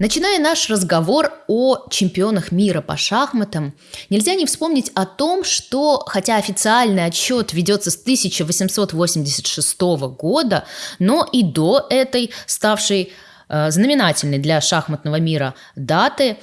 Начиная наш разговор о чемпионах мира по шахматам, нельзя не вспомнить о том, что, хотя официальный отчет ведется с 1886 года, но и до этой, ставшей э, знаменательной для шахматного мира даты,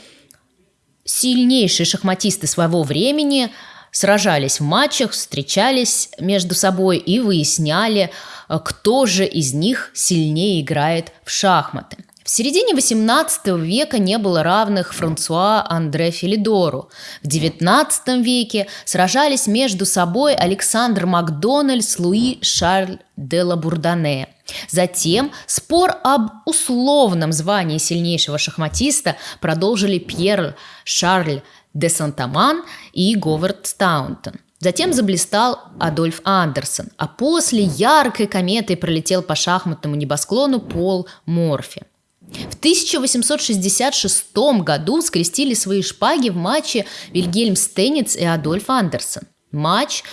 сильнейшие шахматисты своего времени сражались в матчах, встречались между собой и выясняли, э, кто же из них сильнее играет в шахматы. В середине XVIII века не было равных Франсуа Андре Филидору. В XIX веке сражались между собой Александр Макдональд Луи Шарль де Лабурдане. Затем спор об условном звании сильнейшего шахматиста продолжили Пьер Шарль де Сантаман и Говард Стаунтон. Затем заблистал Адольф Андерсон, а после яркой кометой пролетел по шахматному небосклону Пол Морфи. В 1866 году скрестили свои шпаги в матче Вильгельм Стенниц и Адольф Андерсон. Матч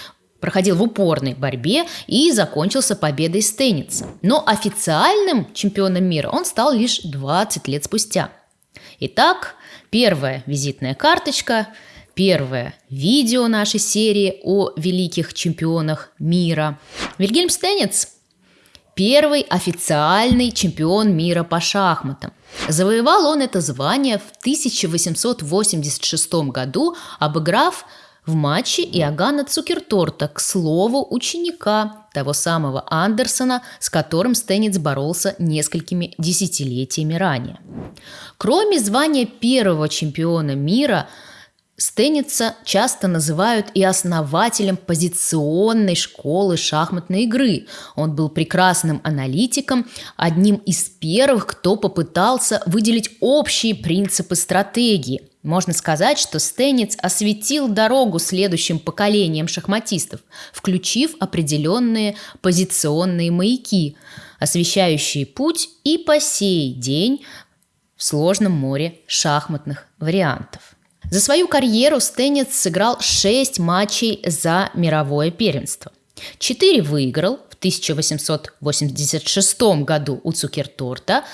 проходил в упорной борьбе и закончился победой Стенница. Но официальным чемпионом мира он стал лишь 20 лет спустя. Итак, первая визитная карточка, первое видео нашей серии о великих чемпионах мира. Вильгельм Стенниц первый официальный чемпион мира по шахматам. Завоевал он это звание в 1886 году, обыграв в матче Иоганна Цукерторта, к слову, ученика того самого Андерсона, с которым Стенниц боролся несколькими десятилетиями ранее. Кроме звания первого чемпиона мира – Стенница часто называют и основателем позиционной школы шахматной игры. Он был прекрасным аналитиком, одним из первых, кто попытался выделить общие принципы стратегии. Можно сказать, что Стенниц осветил дорогу следующим поколениям шахматистов, включив определенные позиционные маяки, освещающие путь и по сей день в сложном море шахматных вариантов. За свою карьеру Стенниц сыграл 6 матчей за мировое первенство. Четыре выиграл в 1886 году у Цукерторта,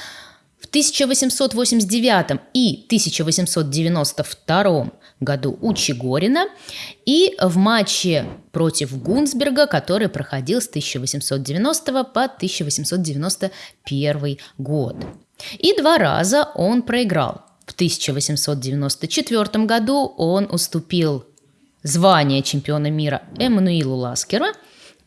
в 1889 и 1892 году у Чигорина и в матче против Гунсберга, который проходил с 1890 по 1891 год. И два раза он проиграл 1894 году он уступил звание чемпиона мира Эммануилу Ласкеру,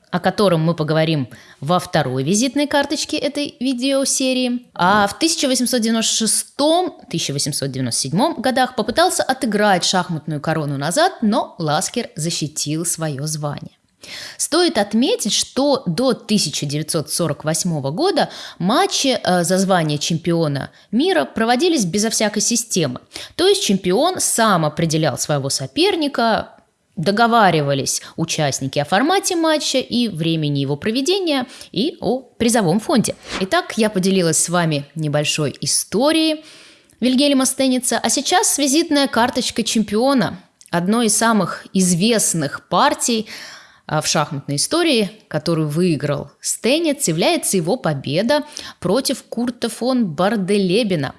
о котором мы поговорим во второй визитной карточке этой видеосерии. А в 1896-1897 годах попытался отыграть шахматную корону назад, но Ласкер защитил свое звание. Стоит отметить, что до 1948 года матчи э, за звание чемпиона мира проводились безо всякой системы. То есть чемпион сам определял своего соперника, договаривались участники о формате матча и времени его проведения и о призовом фонде. Итак, я поделилась с вами небольшой историей Вильгельма Стенница, а сейчас визитная карточка чемпиона, одной из самых известных партий – в шахматной истории, которую выиграл Стенец, является его победа против Курта фон Барделебена.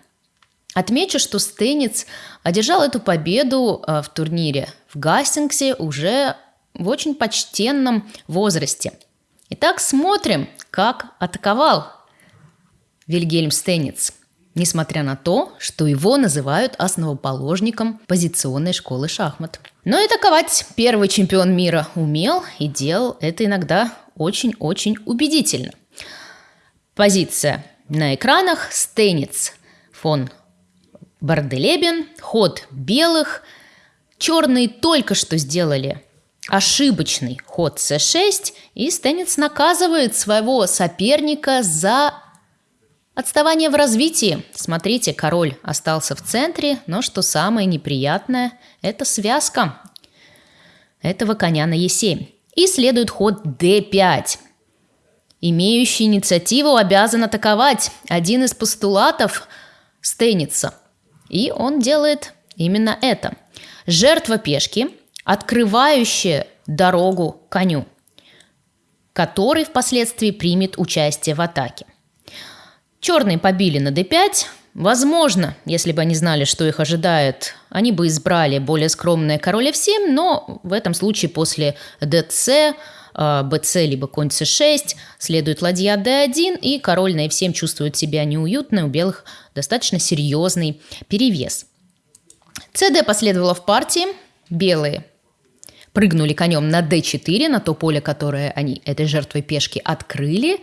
Отмечу, что Стенец одержал эту победу а, в турнире в Гастингсе уже в очень почтенном возрасте. Итак, смотрим, как атаковал Вильгельм Стенец – несмотря на то, что его называют основоположником позиционной школы шахмат. Но и таковать первый чемпион мира умел и делал это иногда очень-очень убедительно. Позиция на экранах Стенец фон Барделебен, ход белых, черные только что сделали ошибочный ход c6, и Стенец наказывает своего соперника за Отставание в развитии. Смотрите, король остался в центре, но что самое неприятное, это связка этого коня на Е7. И следует ход d5. Имеющий инициативу обязан атаковать. Один из постулатов Стейница. И он делает именно это. Жертва пешки, открывающая дорогу коню, который впоследствии примет участие в атаке. Черные побили на d5, Возможно, если бы они знали, что их ожидает, они бы избрали более скромное король f7, но в этом случае после dc, bc э, либо конь c6 следует ладья d1, и король на f7 чувствует себя неуютно, у белых достаточно серьезный перевес. cd последовало в партии, белые прыгнули конем на d4, на то поле, которое они этой жертвой пешки открыли.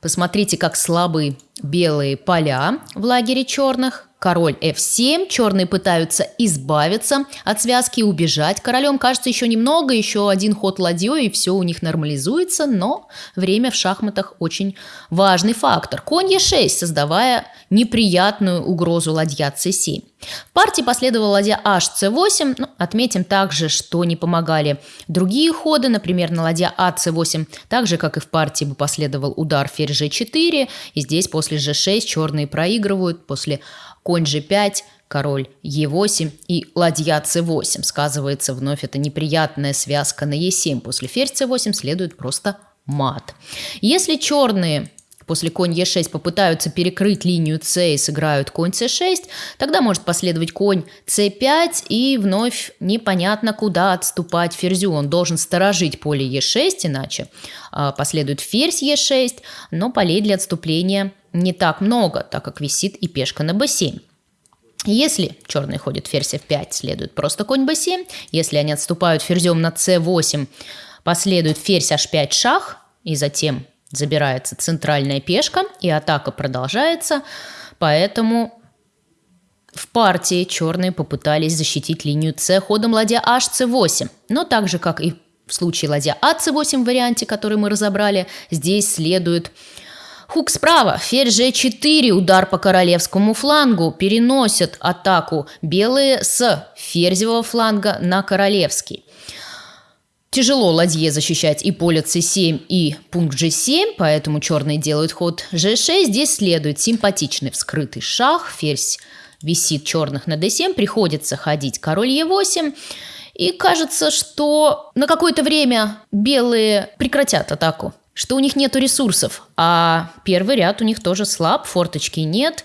Посмотрите, как слабы белые поля в лагере черных. Король f7, черные пытаются избавиться от связки и убежать. Королем кажется еще немного, еще один ход ладьей, и все у них нормализуется, но время в шахматах очень важный фактор. Конь e6, создавая неприятную угрозу ладья c7. В партии последовала ладья hc8. Ну, отметим также, что не помогали другие ходы, например, на ладья ac8, так же, как и в партии бы последовал удар ферзь g4, и здесь после g6 черные проигрывают, после конь g5, король e8 и ладья c8. Сказывается вновь эта неприятная связка на e7. После ферзь c8 следует просто мат. Если черные после конь e6 попытаются перекрыть линию c и сыграют конь c6, тогда может последовать конь c5 и вновь непонятно куда отступать ферзю. Он должен сторожить поле e6, иначе э, последует ферзь e6, но полей для отступления не так много, так как висит и пешка на b7. Если черный ходит ферзь f5, следует просто конь b7. Если они отступают ферзем на c8, последует ферзь h5 шах, и затем забирается центральная пешка, и атака продолжается. Поэтому в партии черные попытались защитить линию c ходом ладья hc8. Но так же, как и в случае ладья ac8 в варианте, который мы разобрали, здесь следует Хук справа, ферзь g4, удар по королевскому флангу, переносят атаку белые с ферзевого фланга на королевский. Тяжело ладье защищать и поле c7, и пункт g7, поэтому черные делают ход g6. Здесь следует симпатичный вскрытый шах, ферзь висит черных на d7, приходится ходить король e8. И кажется, что на какое-то время белые прекратят атаку что у них нет ресурсов, а первый ряд у них тоже слаб, форточки нет.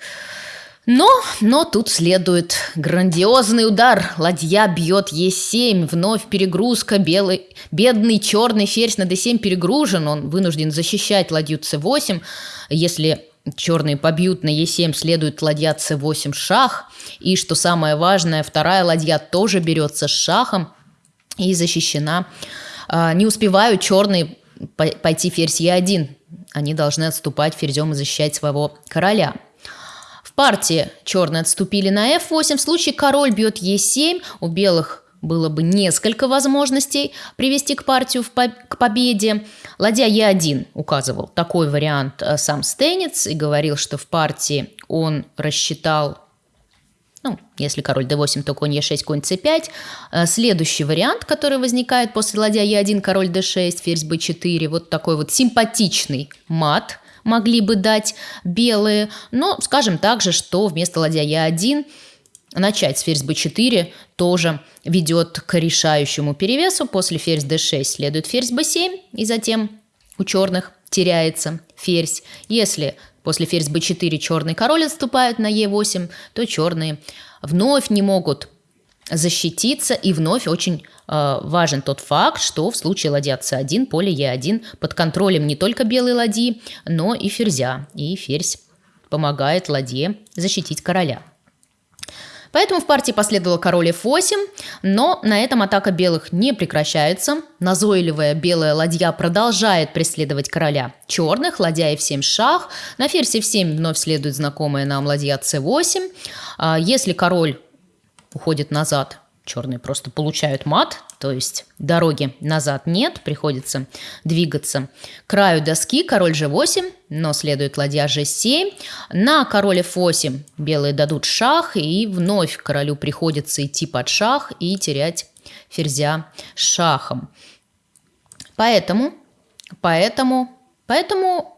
Но, но тут следует грандиозный удар. Ладья бьет Е7, вновь перегрузка, белый, бедный черный ферзь на d7 перегружен, он вынужден защищать ладью c8. Если черные побьют на Е7, следует ладья c8 шах. И что самое важное, вторая ладья тоже берется с шахом и защищена. А, не успевают черные пойти ферзь Е1. Они должны отступать ферзем и защищать своего короля. Партии черные отступили на f8. В случае король бьет e7, у белых было бы несколько возможностей привести к партию в по к победе. Ладья Е1 указывал такой вариант э, сам Стейниц и говорил, что в партии он рассчитал ну, если король d8, то конь e6, конь c5. Э, следующий вариант, который возникает после ладья e1, король d6, ферзь b4, вот такой вот симпатичный мат могли бы дать белые, но скажем также, что вместо ладья e1 начать с ферзь b4 тоже ведет к решающему перевесу. После ферзь d6 следует ферзь b7, и затем у черных теряется ферзь. Если После ферзь b4 черный король отступает на e8, то черные вновь не могут защититься, и вновь очень э, важен тот факт, что в случае ладья c1 поле e1 под контролем не только белой ладьи, но и ферзя, и ферзь помогает ладье защитить короля. Поэтому в партии последовал король f8, но на этом атака белых не прекращается. Назойливая белая ладья продолжает преследовать короля черных, ладья f7 шах. На ферзь f7 вновь следует знакомая нам ладья c8. А если король уходит назад, черные просто получают мат, то есть дороги назад нет, приходится двигаться краю доски, король g8, но следует ладья g7, на король f8 белые дадут шах, и вновь королю приходится идти под шах и терять ферзя шахом. Поэтому, поэтому, поэтому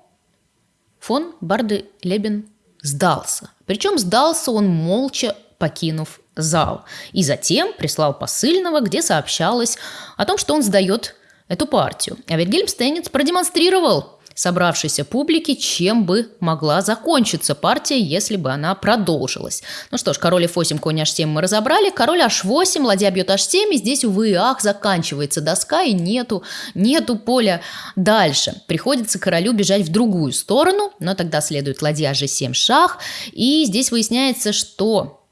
фон Барды Лебен сдался. Причем сдался он молча, покинув зал. И затем прислал посыльного, где сообщалось о том, что он сдает эту партию. А ведь Гельмстейнец продемонстрировал собравшейся публики, чем бы могла закончиться партия, если бы она продолжилась. Ну что ж, король f8, конь h7 мы разобрали, король h8, ладья бьет h7, и здесь, увы и ах, заканчивается доска, и нету, нету поля дальше. Приходится королю бежать в другую сторону, но тогда следует ладья g7 шах, и здесь выясняется, что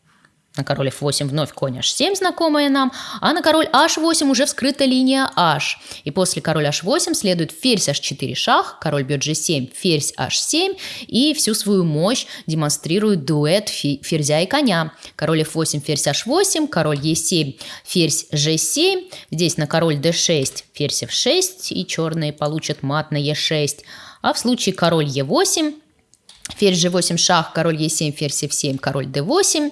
на король f8 вновь конь h7, знакомая нам, а на король h8 уже вскрыта линия h. И после король h8 следует ферзь h4 шах, король бьет g7, ферзь h7, и всю свою мощь демонстрирует дуэт ферзя и коня. Король f8, ферзь h8, король e7, ферзь g7, здесь на король d6, ферзь f6, и черные получат мат на e6. А в случае король e8, ферзь g8 шах, король e7, ферзь f7, король d8,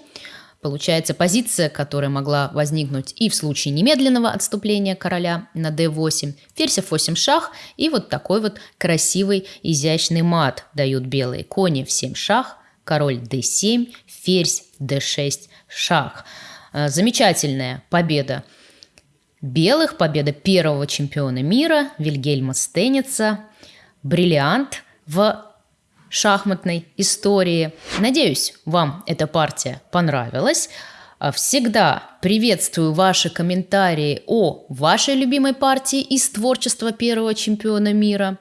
Получается позиция, которая могла возникнуть и в случае немедленного отступления короля на d8, ферзь f8 шах и вот такой вот красивый изящный мат дают белые кони в 7 шах, король d7, ферзь d6 шах. Э, замечательная победа белых, победа первого чемпиона мира Вильгельма Стеница, бриллиант в шахматной истории. Надеюсь, вам эта партия понравилась. А всегда приветствую ваши комментарии о вашей любимой партии из творчества первого чемпиона мира.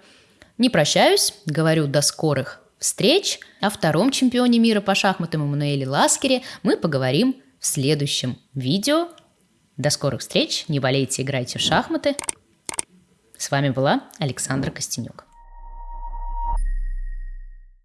Не прощаюсь, говорю до скорых встреч. О втором чемпионе мира по шахматам Эммануэле Ласкере мы поговорим в следующем видео. До скорых встреч, не болейте, играйте в шахматы. С вами была Александра Костенюк.